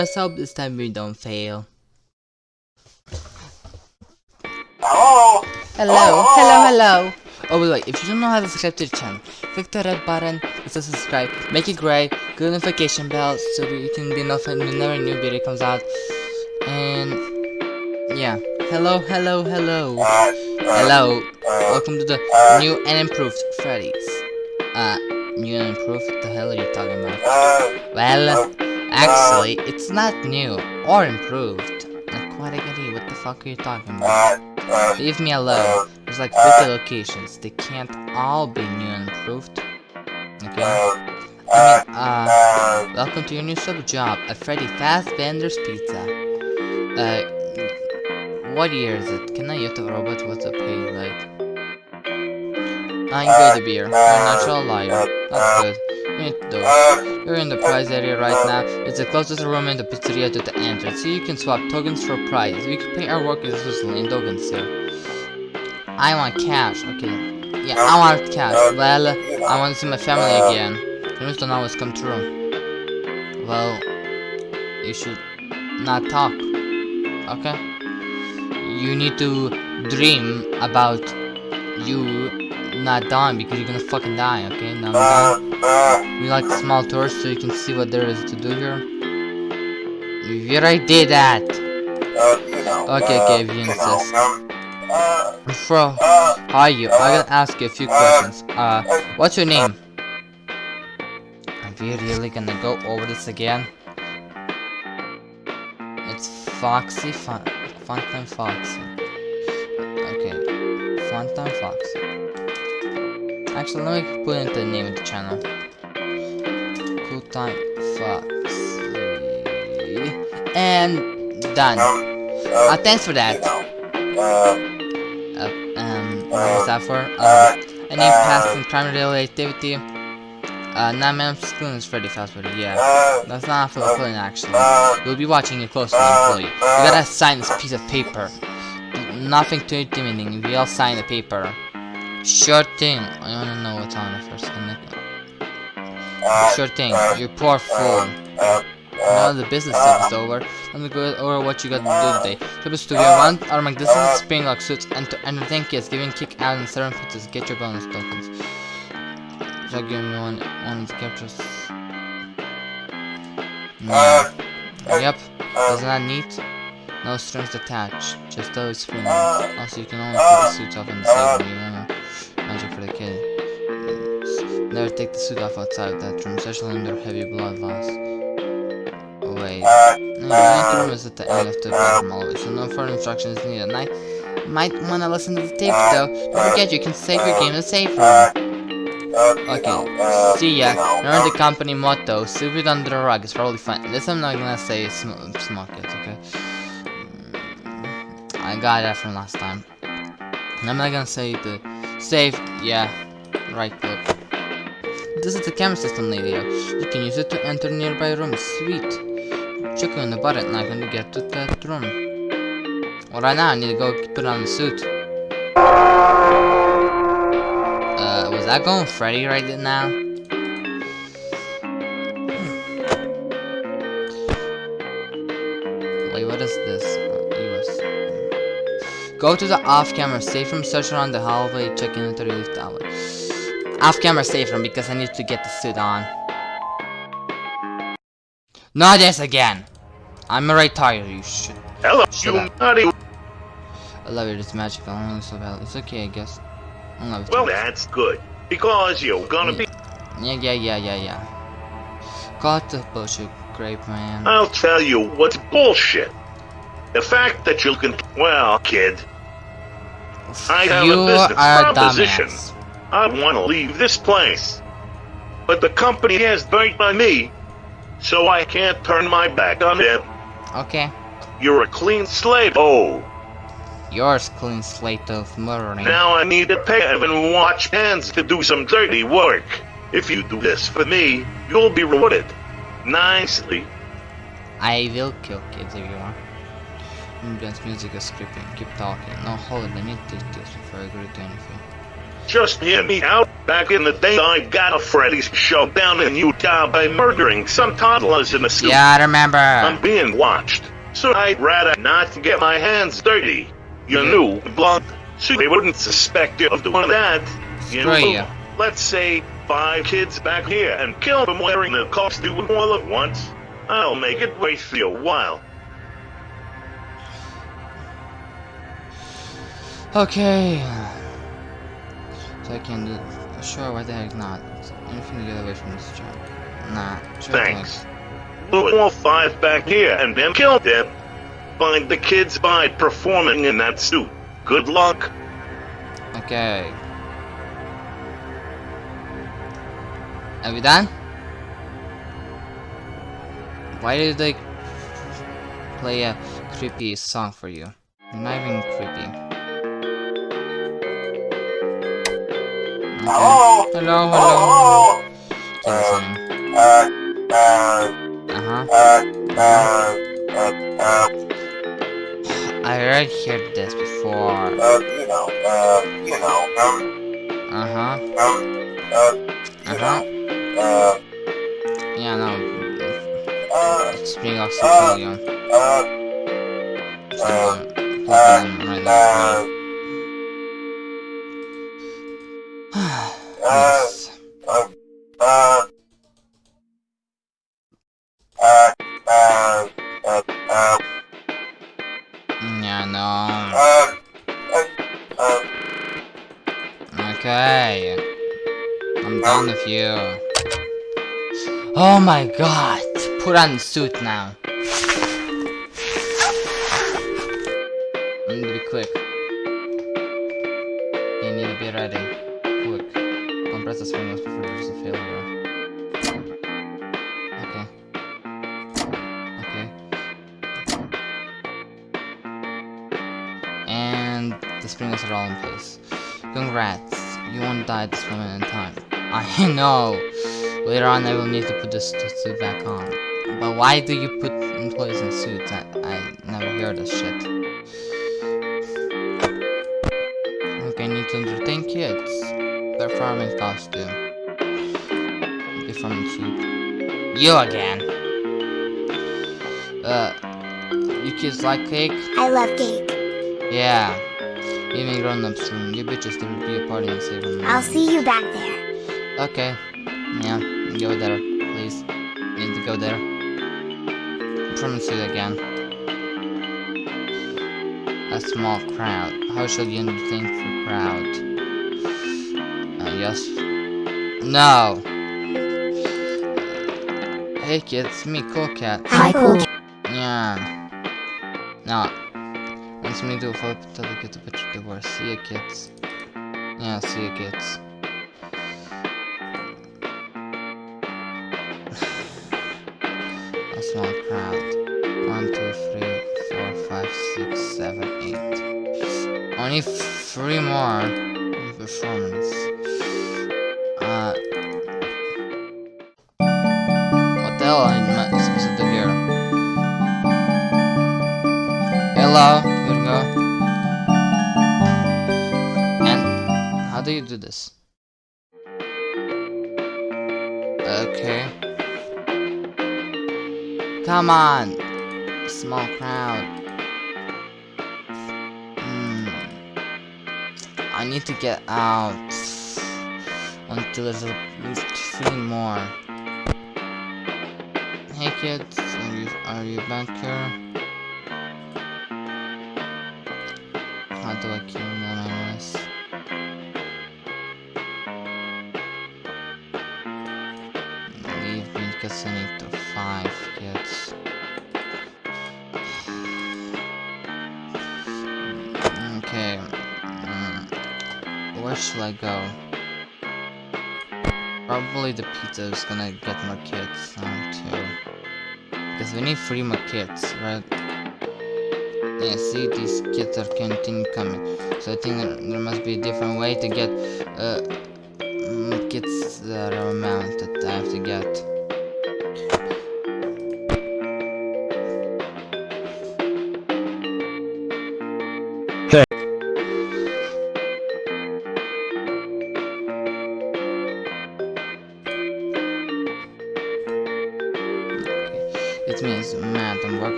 Let's hope this time we don't fail. Hello? Hello, hello, hello. Oh, wait, if you don't know how to subscribe to the channel, click the red button, hit the subscribe, make it gray, good notification bell so you can be notified whenever a new video comes out. And yeah, hello, hello, hello. Hello, welcome to the new and improved Freddy's. Uh, new and improved? What the hell are you talking about? Well, actually, it's not new or improved. Like, what the fuck are you talking about? Leave me alone. There's like 50 locations. They can't all be new and improved. Okay? I mean, uh, welcome to your new sub job at Freddy Fast Vendor's Pizza. Uh, what year is it? Can I use the robot? What's the pay like? I enjoy the beer. You're a natural liar. That's good. You need to do uh, it. You're in the prize area right uh, now. It's the closest room in the pizzeria to the entrance, so you can swap tokens for prizes. We can pay our workers in tokens here. I want cash. Okay. Yeah, I uh, want cash. Well, I want to see my family again. Dreams don't always come true. Well, you should not talk. Okay? You need to dream about you not dying because you're gonna fucking die, okay? Now I'm done. We like small tours so you can see what there is to do here. You already did that. Okay, uh, okay, if you insist. Uh, Bro, uh, how are you? I'm gonna ask you a few questions. Uh, what's your name? Are we really gonna go over this again? It's Foxy Fun Funtime Foxy. Okay, Funtime Foxy. Actually, let me put in the name of the channel. Cool Time Foxy. And done. Um, uh, uh, thanks for that. Uh, uh, um, uh, what was that for? Uh, um, any past and crime related activity? Uh, nine minutes clean is Freddy Fazbear, yeah. That's not for the clean, actually. We'll be watching you closely, employee. You gotta sign this piece of paper. Nothing too intimidating, we all sign the paper. Sure thing. I wanna know what's on it first. Sure thing, you poor fool. Now the business tip is over. Let me go over what you got to do today. Trip is to get one automatic distance, spring lock suits, and to entertain kids, giving kick out and seven pizzas. Get your bonus tokens. So give me one one of the captures. Yeah. Yep. Isn't that neat? No strings attached, just those springs. Also, you can only put the suits off in the same room. For the kid. Never take the suit off outside of that room, especially under heavy blood loss. Oh, wait. Uh, no, the uh, room is at the end of the uh, bedroom always, so no further instructions needed. And I might wanna listen to the tape though. Don't forget, you can save your game in the safe room. Okay, see ya. Remember the company motto, sweep it under the rug, it's probably fine. This I'm not gonna say sm smoke it, okay? Mm, I got that from last time. I'm not gonna say the save, yeah, right click. This is the camera system radio. You can use it to enter nearby rooms, sweet. Check on the button and I'm gonna get to that room. Well, right now I need to go put on the suit. Uh, was that going Freddy right now? Go to the off-camera safe room, search around the hallway, check in the relief tower. Off-camera safe room because I need to get the suit on. Not this again! I'm already tired, you shit. Hello, Shut you up. naughty. I love it, it's magical, I don't so bad. It's okay, I guess. I love it. Well, that's good. Because you're gonna be. Yeah, yeah, yeah, yeah, yeah. Got the bullshit, grape man. I'll tell you what's bullshit. The fact that you can. Well, kid, I have you a business are a proposition. dumbass. I want to leave this place. But the company has burnt by me, so I can't turn my back on it. Okay. You're a clean slate. Oh, Yours clean slate of murdering. now I need to pay and watch hands to do some dirty work. If you do this for me, you'll be rewarded. Nicely. I will kill kids if you want. Mm, Ambience music is creeping. Keep talking. No, hold it. Let me take this before I agree to anything. Just hear me out. Back in the day, I got a Freddy's show down in Utah by murdering some toddlers in a suit. Yeah, I remember. I'm being watched, so I'd rather not get my hands dirty. You Yeah. knew blood, so they wouldn't suspect you of doing that. You Screw know, you. let's say five kids back here and kill them wearing the costume all at once. I'll make it worth your while. Okay. So I can do. Sure, why the heck not? Anything to get away from this job. Nah. Sure. Thanks. Put all five back here and then kill them. Find the kids by performing in that suit. Good luck. Okay. Are we done? Why did they play a creepy song for you? You're not even creepy. Hello? Hello, hello. Hello? Say the same. Uh, uh, Uh-huh. uh, uh, uh, uh, I already heard this before. uh, you know, uh, you know, um, Uh-huh. um, uh, you Uh-huh. know, uh, Yeah, no. uh, It's being oxygen. uh, So, uh, um, plugging in right now. uh, yes. uh, uh, uh, uh, uh, uh, Yeah, no. Okay. I'm done with you. Oh my god. Put on the suit now. I need to be quick. You need to be ready. The spring before there's a failure. Okay. Okay. And the sprinklers are all in place. Congrats, you won't die at this moment in time. I know. Later on, I will need to put this suit back on. But why do you put employees in suits? I, I never hear this shit. Okay, I need to entertain kids. Performance costume. Performance suit. You again. Uh, you kids like cake? I love cake. Yeah. Even grown-ups soon. You bitches there will be a party in Saber Moon. I'll see you back there. Okay. Yeah, go there, please. Need to go there. I Promise you again. A small crowd. How shall you entertain for crowd? Yes. No! Hey kids, me, Cool Cat. Hi, cool. Yeah. No. Wants me to flip to look at the picture divorce. See ya, kids. Yeah, see ya, kids. A small crowd. One, two, three, four, five, six, seven, eight. Only three more performance. Hello, here we go. And how do you do this? Okay. Come on, small crowd. Hmm. I need to get out until there's at least three more. Hey kids, are you are you back here? How do I kill them anyways? Leave me because I five kids. Okay. mm, Where should I go? Probably the pizza is gonna get more kids um, too. Because we need three more kids, right? Yeah, see, these kids are continue coming. So I think there, must be a different way to get uh, mm, kids that are amount that I have to get.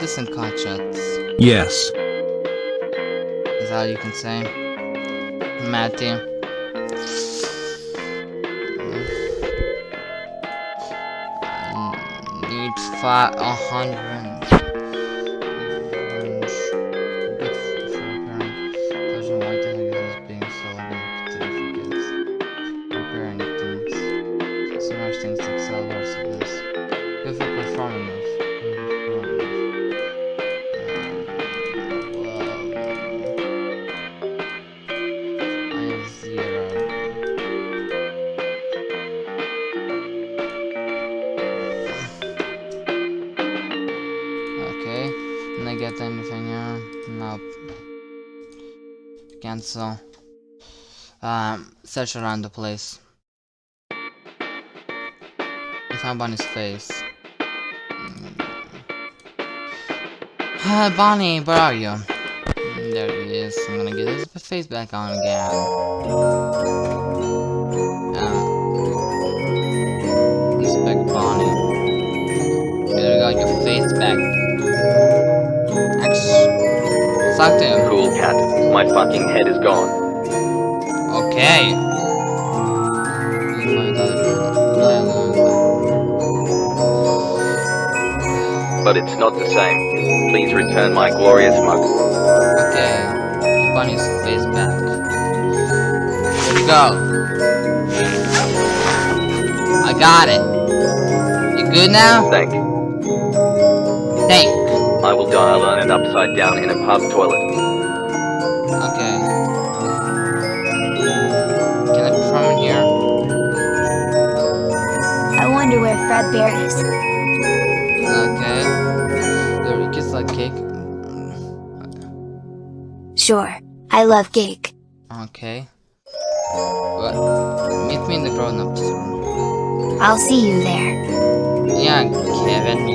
I this in contracts. Yes. Is that all you can say? Matthew. I mm. need five, a hundred. Get anything here? Nope. Cancel. Um, search around the place. I found Bonnie's face. Uh, Bonnie, where are you? Mm, There he is. I'm gonna get his face back on again. To him. Cool cat. My fucking head is gone. Okay. But it's not the same. Please return my glorious mug. Okay. Bunny's face back. Here we go. I got it. You good now? Thank. Thank. I will dial on it upside down in a pub toilet. Okay. Can I perform in here? I wonder where Fredbear is. Okay. There we kiss like cake. Sure. I love cake. Okay. What? Meet me in the grown-ups room. I'll see you there. Yeah, Kevin,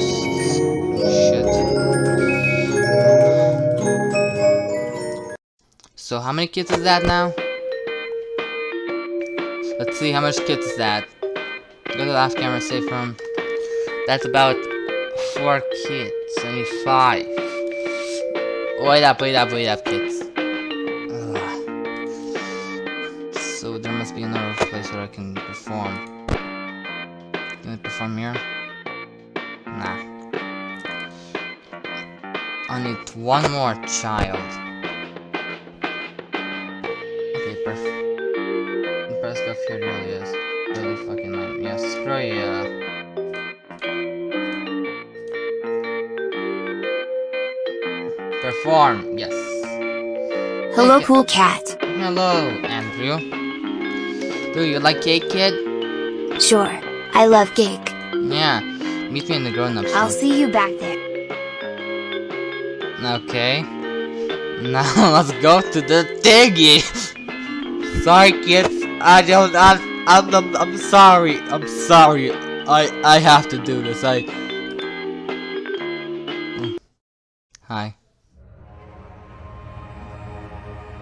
So how many kids is that now? Let's see, how much kids is that? Go to the last camera safe room. That's about four kids. Need five. Wait up, wait up, wait up, kids. Ugh. So there must be another place where I can perform. Can I perform here? Nah. I need one more child. Press really is. Really fucking lame. Yeah, screw you. Perform, yes. Hello, cool cat. Hello, Andrew. Do you like cake, kid? Sure. I love cake. Yeah. Meet me in the grown-ups. I'll see you back there. Okay. Now let's go to the thingy. sorry, kids. I don't. I'm. I'm. I'm, I'm sorry. I'm sorry. I. I have to do this. I. Hi.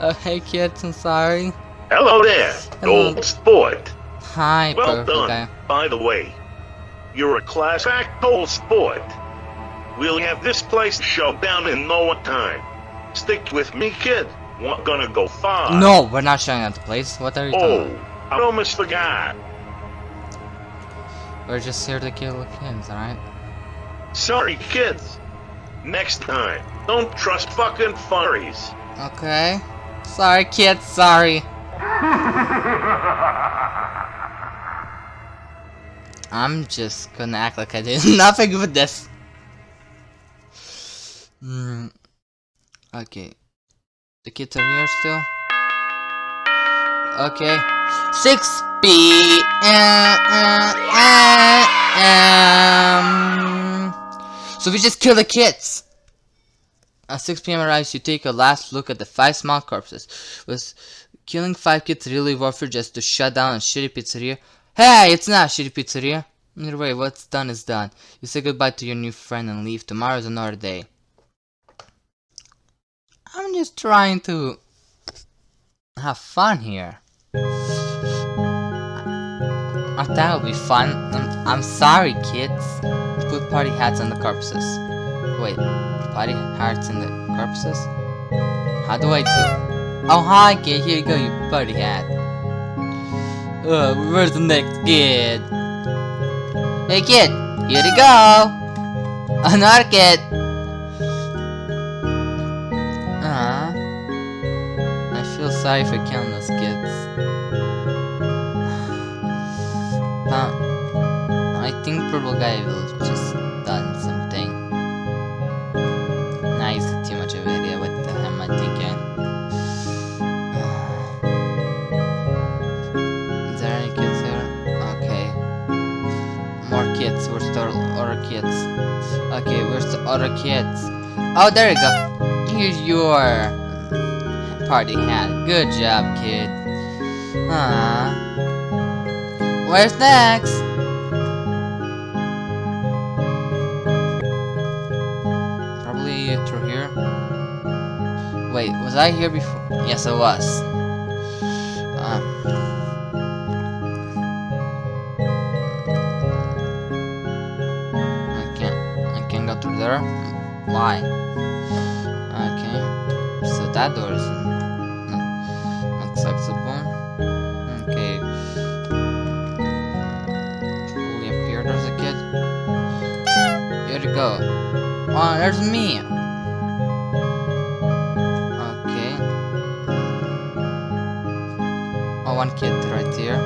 Oh, hey, kids. I'm sorry. Hello there, Hello. old sport. Hi, Well perfect done. guy. By the way, you're a class act old sport. We'll have this place shut down in no time. Stick with me, kid. We're gonna go far. No, we're not showing out the place. What are you Oh, talking? I almost forgot. We're just here to kill the kids, alright? Sorry, kids. Next time, don't trust fucking furries. Okay. Sorry, kids. Sorry. I'm just gonna act like I did nothing with this. Hmm. Okay. The kids are here still. Okay. 6 p.m. So we just kill the kids. At 6 p.m. arrives, you take a last look at the five small corpses. Was killing five kids really worth it just to shut down a shitty pizzeria? Hey, it's not a shitty pizzeria. Either way, what's done is done. You say goodbye to your new friend and leave. Tomorrow's another day. Just trying to have fun here. I thought it would be fun. I'm, I'm sorry, kids. Put party hats on the corpses. Wait, party hats in the corpses? How do I do? Oh, hi, kid. Here you go, you party hat. Uh, where's the next kid? Hey, kid. Here you go. Another kid. I sorry for killing those kids. I think purple guy will just done something. Nah, too much of an what the hell am I. Is there any kids here? Okay. More kids. Where's the other kids? Okay, where's the other kids? Oh, there you go. Here's your party hat. Good job, kid. Ah. Where's next? Probably through here. Wait, was I here before? Yes, I was. Um. I can't. I can't go through there. Why? Okay. So that door is to go. Oh, there's me. Okay. Oh, one kid right here.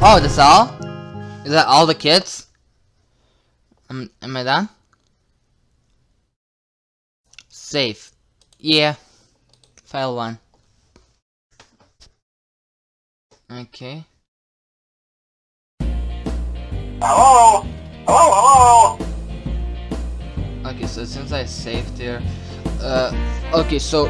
Oh, that's all? Is that all the kids? Um, am I done? Safe. Yeah. File 1. Okay. Hello? Hello? Okay, so since I saved there, uh, okay, so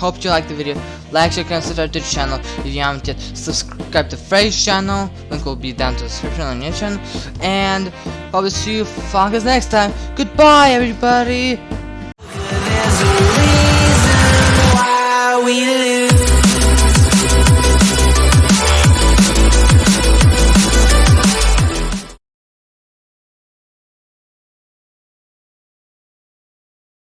hope you liked the video. Like, share, consider the channel if you haven't yet. Subscribe to Frey's channel. Link will be down to the description on your channel. And probably see you fuckers next time. Goodbye, everybody.